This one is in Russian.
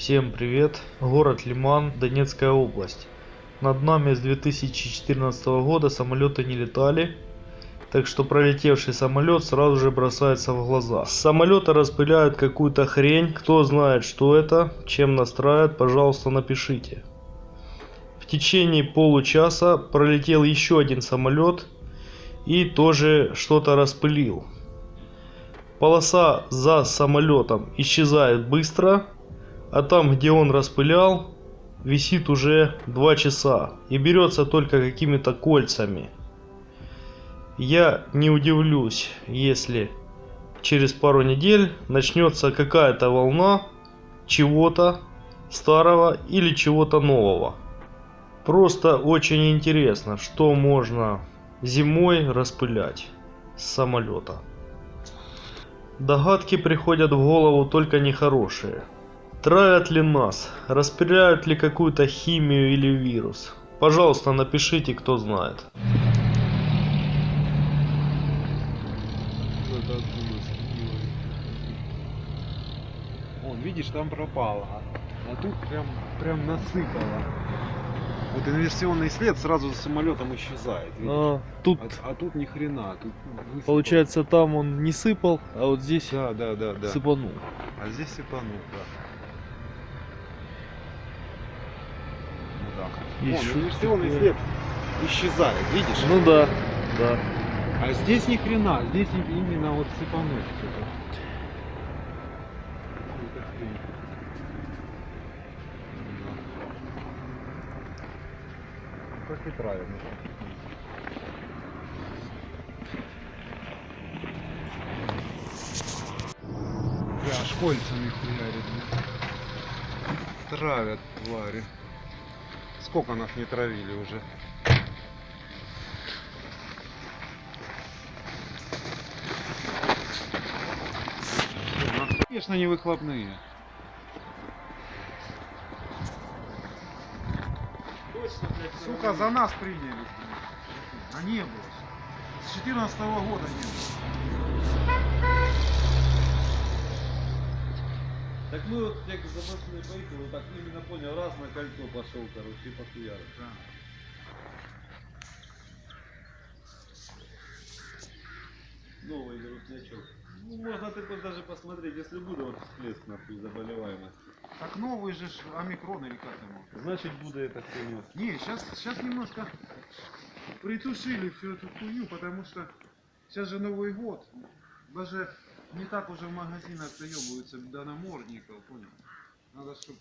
Всем привет! Город Лиман, Донецкая область. Над нами с 2014 года самолеты не летали, так что пролетевший самолет сразу же бросается в глаза. С самолета распыляют какую-то хрень, кто знает что это, чем настраивают, пожалуйста напишите. В течение получаса пролетел еще один самолет и тоже что-то распылил. Полоса за самолетом исчезает быстро, а там, где он распылял, висит уже 2 часа и берется только какими-то кольцами. Я не удивлюсь, если через пару недель начнется какая-то волна чего-то старого или чего-то нового. Просто очень интересно, что можно зимой распылять с самолета. Догадки приходят в голову только нехорошие. Травят ли нас? Распыляют ли какую-то химию или вирус? Пожалуйста, напишите, кто знает. Вон, видишь, там пропало. А, а тут прям, прям насыпало. Вот инверсионный след сразу за самолетом исчезает. видишь? А, тут, А, а тут ни хрена. Тут высыпало. получается, там он не сыпал, а вот здесь Да, да, да, да. сыпанул. А здесь сыпанул, да. Да. Есть Вон, инверсионный след исчезает, видишь? Ну да, да. А здесь ни хрена, здесь и- именно вот хрень. Да. Как и правильно. Бля, аж кольцами хуярит. Травят твари. Сколько нас не травили уже? Конечно, не выхлопные. Сука, за нас приняли. А не было. С 14 года не было. Так мы вот як запасные поехали, вот так именно понял, раз на кольцо пошел, короче, и похуярил. Новый грустнячок. Ну, можно ты даже посмотреть, если будет вот всплеск нахуй заболеваемости. Так новый же ж омикрон или как ему? Значит, буду это хуйню. Не, сейчас, сейчас немножко притушили всю эту хуйню, потому что сейчас же Новый год. Даже не так уже в магазинах доебываются до намордников, понял? Надо, чтобы